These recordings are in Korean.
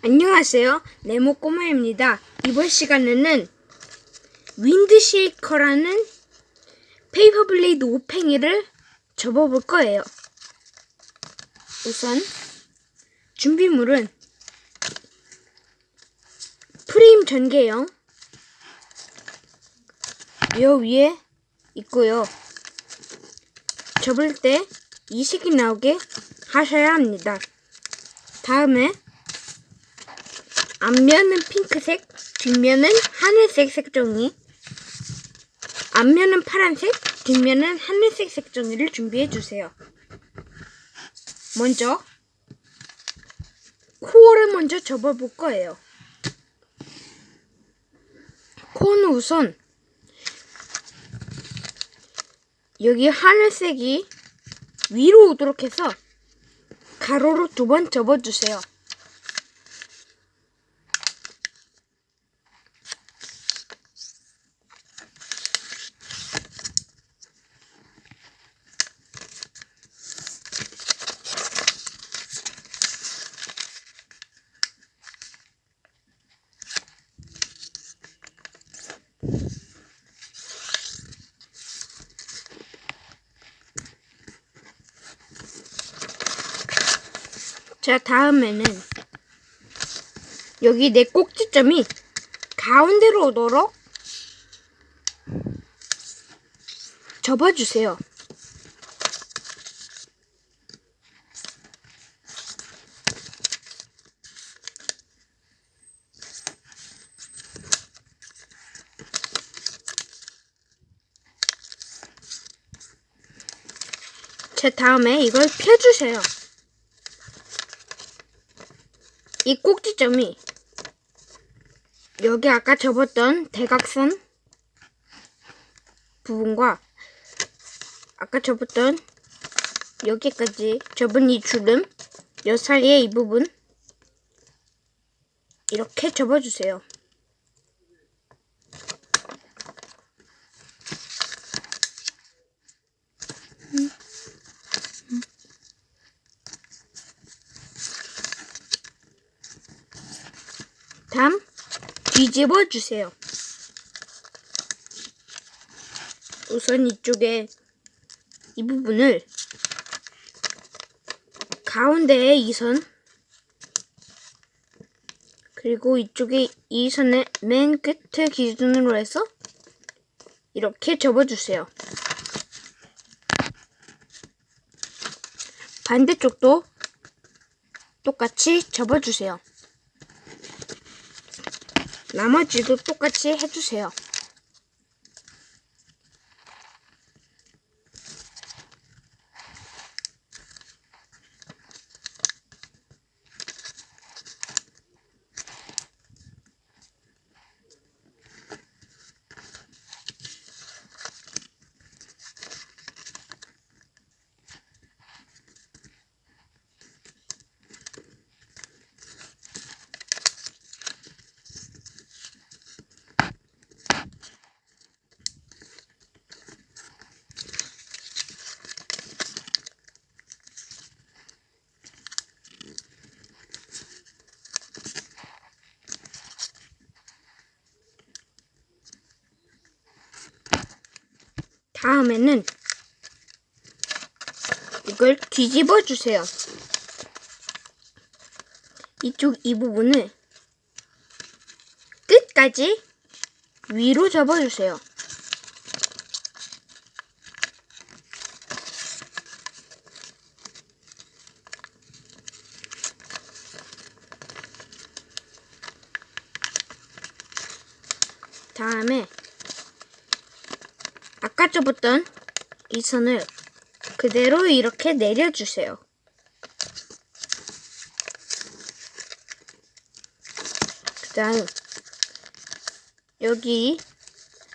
안녕하세요. 네모 꼬마입니다. 이번 시간에는 Wind Shaker라는 paper blade 오팽이를 접어볼 거예요. 우선 준비물은 프레임 전개용 요 위에 있고요. 접을 때이 색이 나오게 하셔야 합니다. 다음에 앞면은 핑크색, 뒷면은 하늘색 색종이, 앞면은 파란색, 뒷면은 하늘색 색종이를 준비해 주세요. 먼저 코어를 먼저 접어볼 거예요. 코어는 우선 여기 하늘색이 위로 오도록 해서 가로로 두 번 접어주세요. 자, 다음에는 여기 내 꼭지점이 가운데로 오도록 접어주세요. 자, 다음에 이걸 펴주세요. 이 꼭지점이 여기 아까 접었던 대각선 부분과 아까 접었던 여기까지 접은 이 주름 여 사이의 이 부분 이렇게 접어주세요. 다음 뒤집어 주세요. 우선 이쪽에 이 부분을 가운데에 이 선 그리고 이쪽에 이 선의 맨 끝을 기준으로 해서 이렇게 접어주세요. 반대쪽도 똑같이 접어주세요. 나머지도 똑같이 해주세요. 다음에는 이걸 뒤집어 주세요. 이쪽 이 부분을 끝까지 위로 접어주세요. 다음에 아까 접었던 이 선을 그대로 이렇게 내려주세요. 그 다음 여기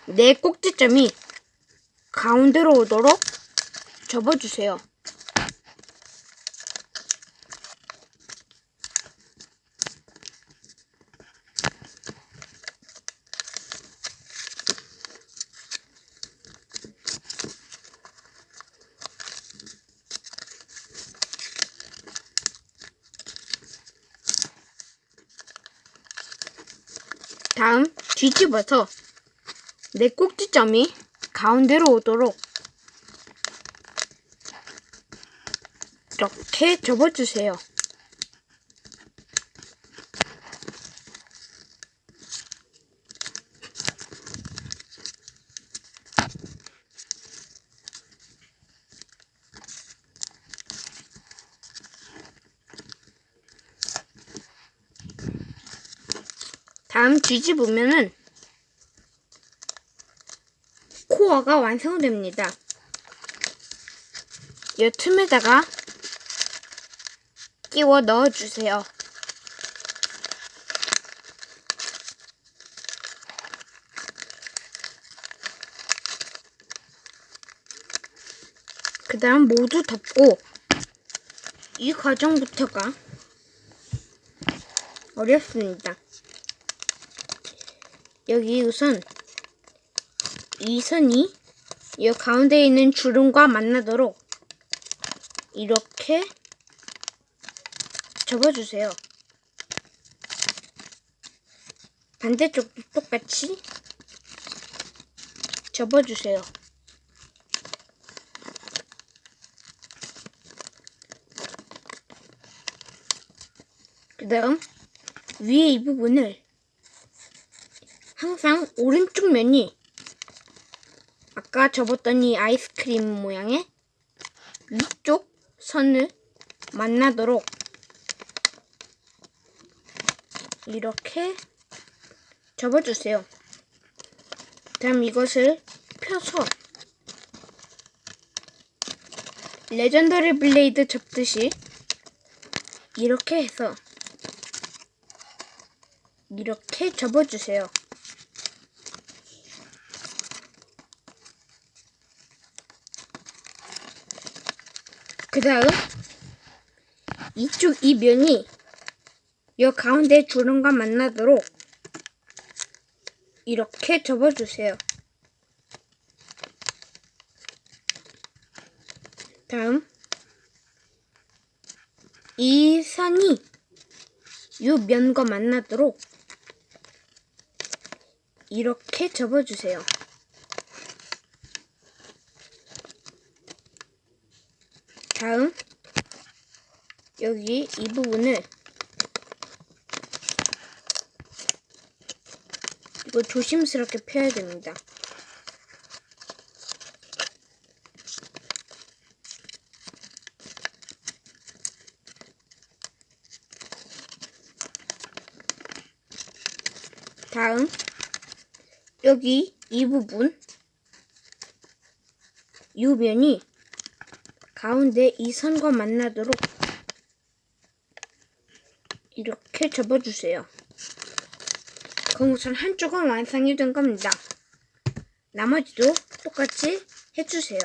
내 꼭지점이 가운데로 오도록 접어주세요. 다음 뒤집어서 내 꼭지점이 가운데로 오도록 이렇게 접어주세요. 다음 뒤집으면은 코어가 완성됩니다. 이 틈에다가 끼워 넣어주세요. 그 다음 모두 덮고 이 과정부터가 어렵습니다. 여기 우선 이 선이 이 가운데 있는 주름과 만나도록 이렇게 접어주세요. 반대쪽도 똑같이 접어주세요. 그 다음 위에 이 부분을 항상 오른쪽 면이 아까 접었던 이 아이스크림 모양의 위쪽 선을 만나도록 이렇게 접어주세요. 다음 이것을 펴서 legendary blade 접듯이 이렇게 해서 이렇게 접어주세요. 그 다음 이쪽 이 면이 이 가운데 주름과 만나도록 이렇게 접어주세요. 다음 이 선이 이 면과 만나도록 이렇게 접어주세요. 다음. 여기 이 부분을 이거 조심스럽게 펴야 됩니다. 다음. 여기 이 부분. 이 면이 가운데 이 선과 만나도록 이렇게 접어주세요. 그럼 우선 한쪽은 완성이 된 겁니다. 나머지도 똑같이 해주세요.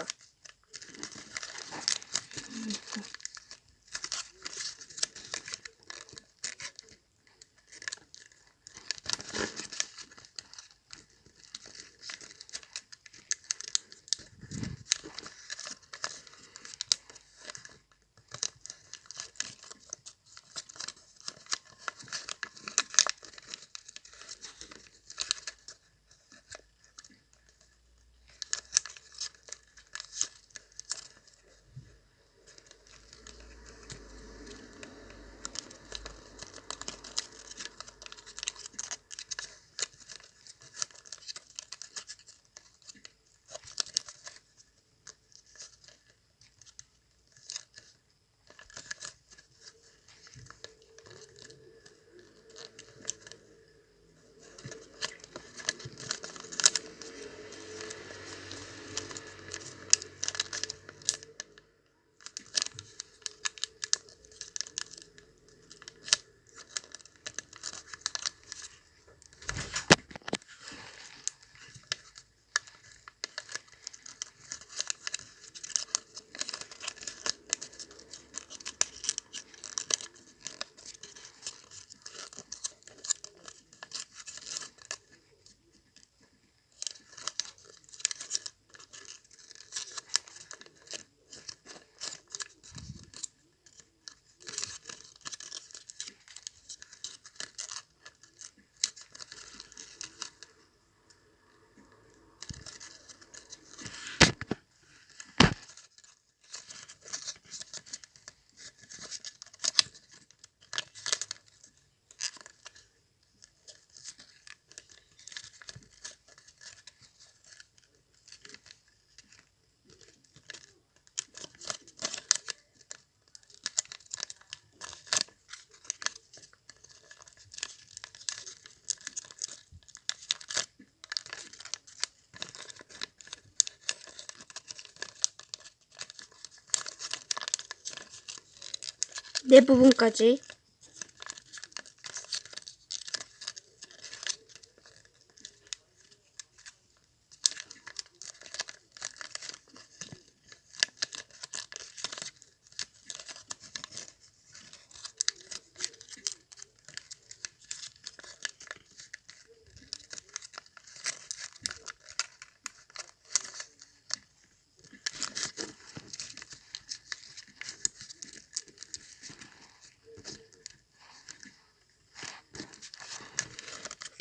네 부분까지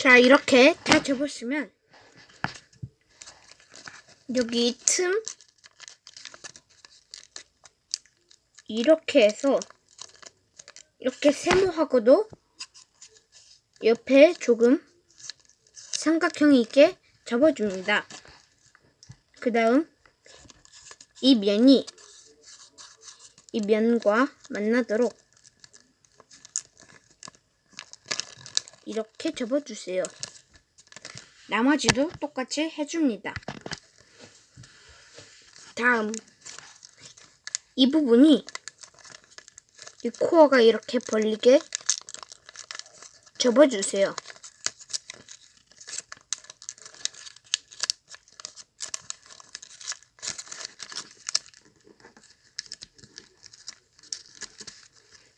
자 이렇게 다 접었으면 여기 틈 이렇게 해서 이렇게 세모하고도 옆에 조금 삼각형이 있게 접어줍니다. 그 다음 이 면이 이 면과 만나도록 이렇게 접어주세요. 나머지도 똑같이 해줍니다. 다음 이 부분이 이 코어가 이렇게 벌리게 접어주세요.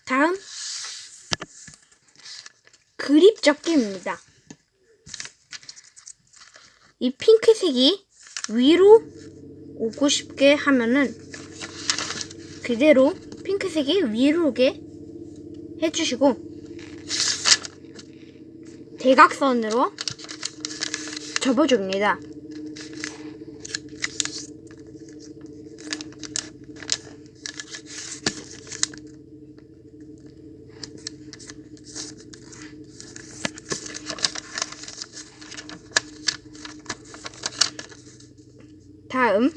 다음 그립 접기입니다. 이 핑크색이 위로 오고 싶게 하면은 그대로 핑크색이 위로 오게 해주시고 대각선으로 접어줍니다. 다음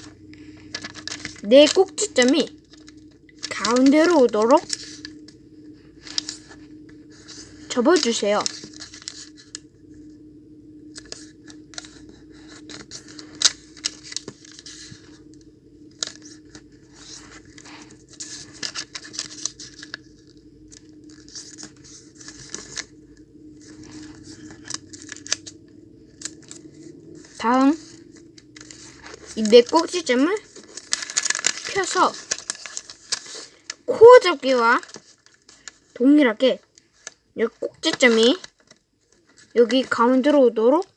네 꼭지점이 가운데로 오도록 접어주세요. 다음 이 네 꼭지점을 펴서 코어 접기와 동일하게 이 꼭지점이 여기 가운데로 오도록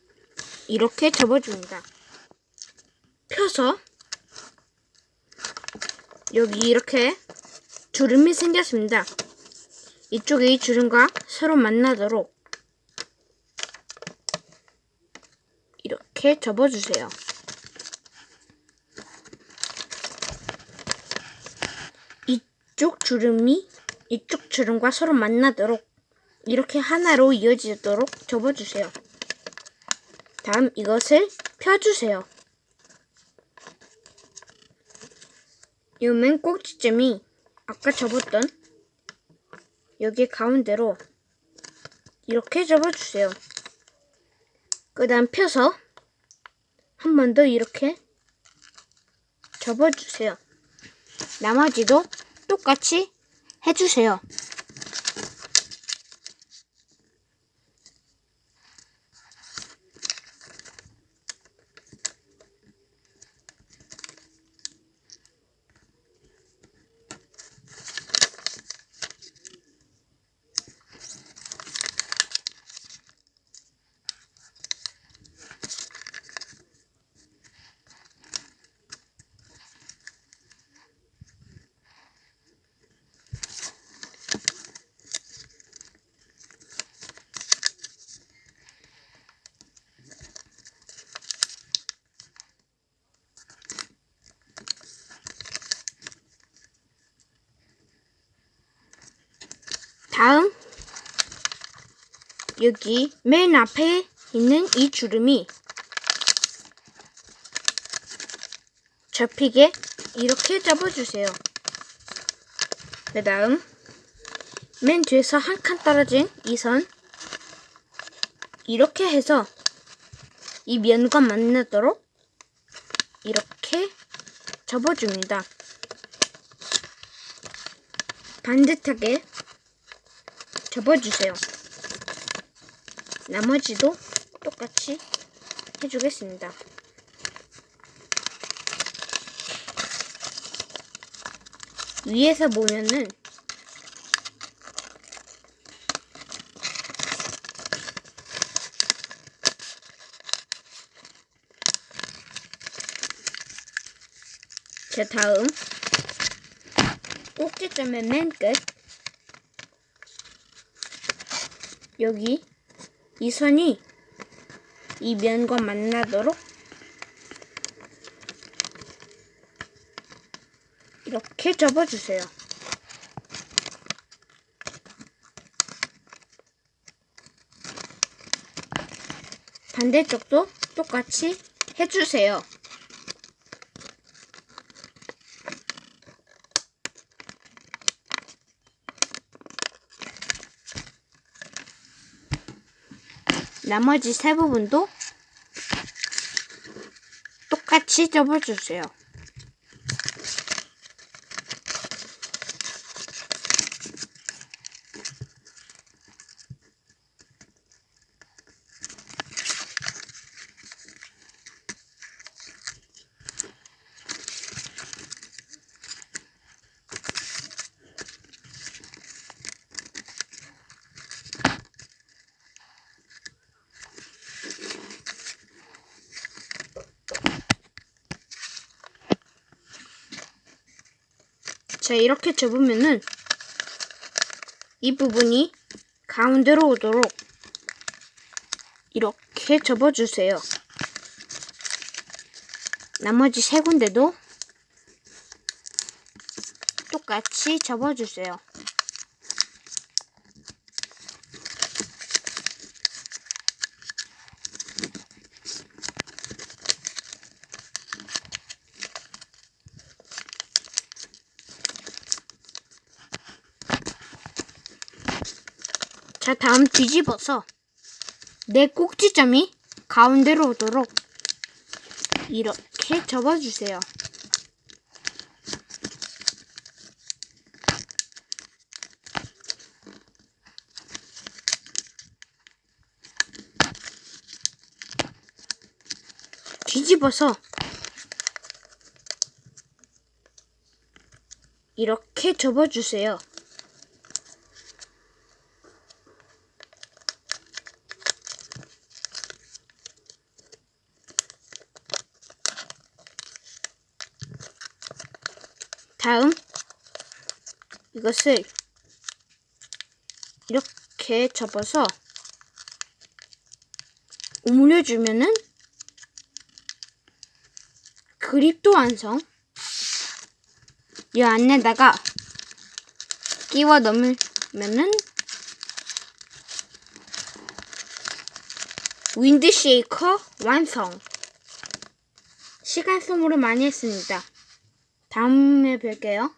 이렇게 접어줍니다. 펴서 여기 이렇게 주름이 생겼습니다. 이쪽에 이 주름과 서로 만나도록 이렇게 접어주세요. 이쪽 주름이 이쪽 주름과 서로 만나도록 이렇게 하나로 이어지도록 접어주세요. 다음 이것을 펴주세요. 이 맨 꼭지점이 아까 접었던 여기 가운데로 이렇게 접어주세요. 그 다음 펴서 한 번 더 이렇게 접어주세요. 나머지도 똑같이 해주세요. 다음 여기 맨 앞에 있는 이 주름이 접히게 이렇게 접어주세요. 그 다음 맨 뒤에서 한 칸 떨어진 이 선 이렇게 해서 이 면과 만나도록 이렇게 접어줍니다. 반듯하게 접어주세요. 나머지도 똑같이 해주겠습니다. 위에서 보면은 자 다음 꼭지점의 맨 끝 여기 이 선이 이 면과 만나도록 이렇게 접어주세요. 반대쪽도 똑같이 해주세요. 나머지 세 부분도 똑같이 접어주세요. 자, 이렇게 접으면은 이 부분이 가운데로 오도록 이렇게 접어주세요. 나머지 세 군데도 똑같이 접어주세요. 자, 다음 뒤집어서 내 꼭지점이 가운데로 오도록 이렇게 접어주세요. 뒤집어서 이렇게 접어주세요. 다음 이것을 이렇게 접어서 오므려주면은 그립도 완성. 이 안에다가 끼워 넣으면은 윈드쉐이커 완성. 시간 소모를 많이 했습니다. 다음에 뵐게요.